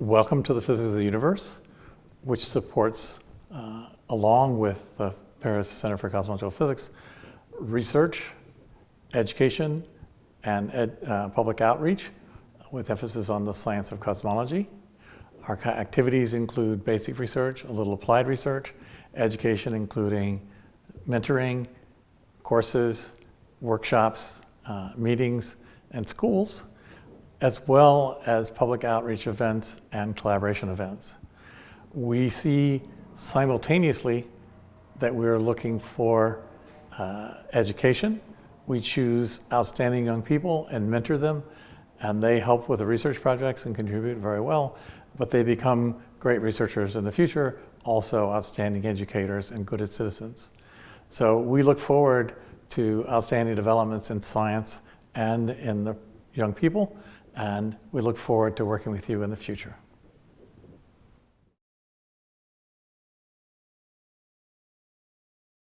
Welcome to the Physics of the Universe, which supports, uh, along with the Paris Center for Cosmological Physics, research, education, and ed, uh, public outreach with emphasis on the science of cosmology. Our activities include basic research, a little applied research, education including mentoring, courses, workshops, uh, meetings, and schools, as well as public outreach events and collaboration events. We see simultaneously that we're looking for uh, education. We choose outstanding young people and mentor them, and they help with the research projects and contribute very well, but they become great researchers in the future, also outstanding educators and good citizens. So we look forward to outstanding developments in science and in the young people, and we look forward to working with you in the future.